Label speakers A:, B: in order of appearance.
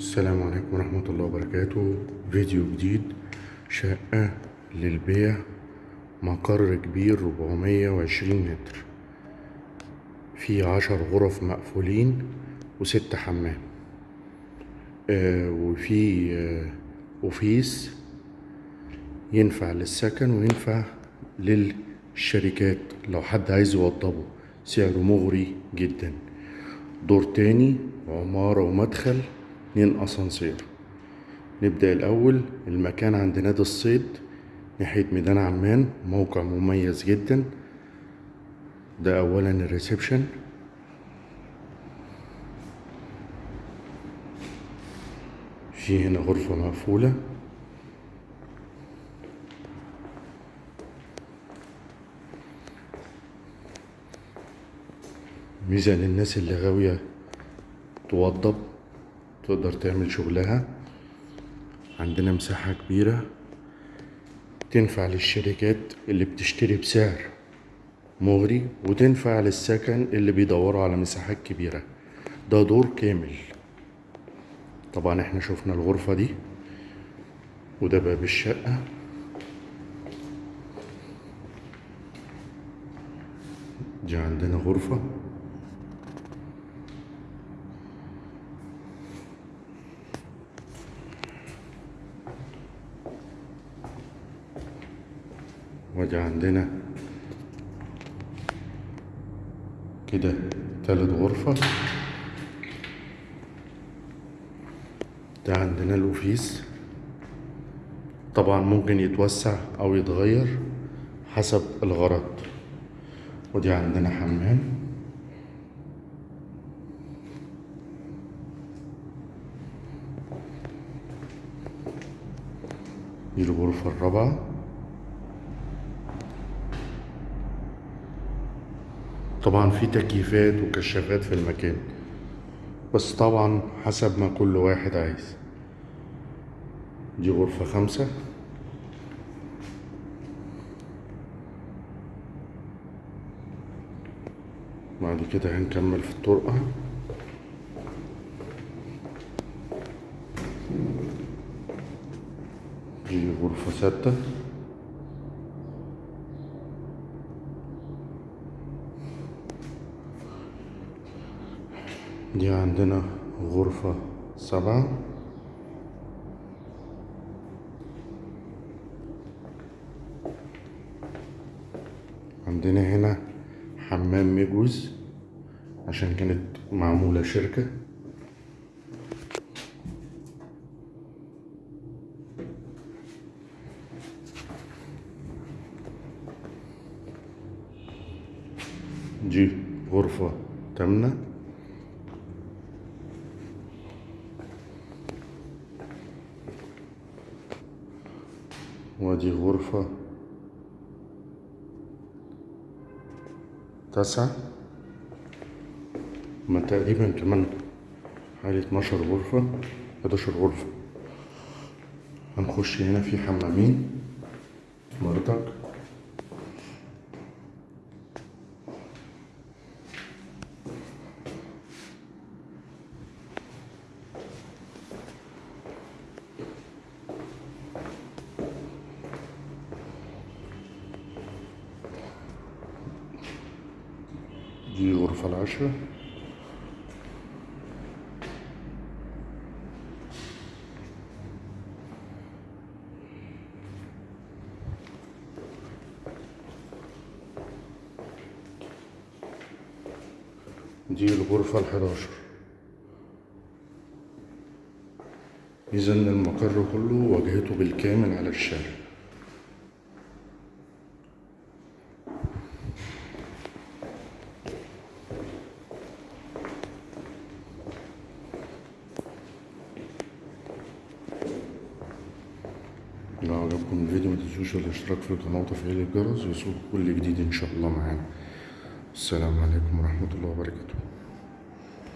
A: السلام عليكم ورحمة الله وبركاته. فيديو جديد شقة للبيع مقر كبير 420 متر. في عشر غرف مقفولين وست حمام. آه وفي آه أوفيس ينفع للسكن وينفع للشركات. لو حد عايز يوضبه سعره مغري جدا. دور تاني عمارة ومدخل. اتنين أسانسير. نبدأ الأول المكان عند نادي الصيد ناحية ميدان عمان موقع مميز جدا. ده أولا الريسبشن. في هنا غرفة مقفولة. ميزة للناس اللي غاوية توضب. تقدر تعمل شغلها. عندنا مساحة كبيرة تنفع للشركات اللي بتشتري بسعر مغري وتنفع للسكن اللي بيدوروا على مساحات كبيرة. ده دور كامل. طبعا إحنا شفنا الغرفة دي وده باب الشقة. دي عندنا غرفة. ودي عندنا كده تالت غرفة. ده عندنا الأوفيس. طبعا ممكن يتوسع أو يتغير حسب الغرض. ودي عندنا حمام. دي الغرفة الرابعة. طبعا في تكييفات وكشافات في المكان بس طبعا حسب ما كل واحد عايز. دي غرفة خمسة. بعد كده هنكمل في الطرقة. دي غرفة ستة. دي عندنا غرفة سبعة. عندنا هنا حمام مجوز عشان كانت معمولة شركة. دي غرفة تامنة. ودي غرفة. تسعة. ما تقريبا كمان حوالي اتناشر غرفة حداشر غرفة. هنخش هنا في حمامين. بردك دي غرفة العشرة. دي الغرفة الحداشر. إذا المقر كله واجهته بالكامل على الشارع. لو عجبكم الفيديو متنسوش الاشتراك في القناة وتفعيل الجرس يوصلكم كل جديد إن شاء الله معانا. السلام عليكم ورحمة الله وبركاته.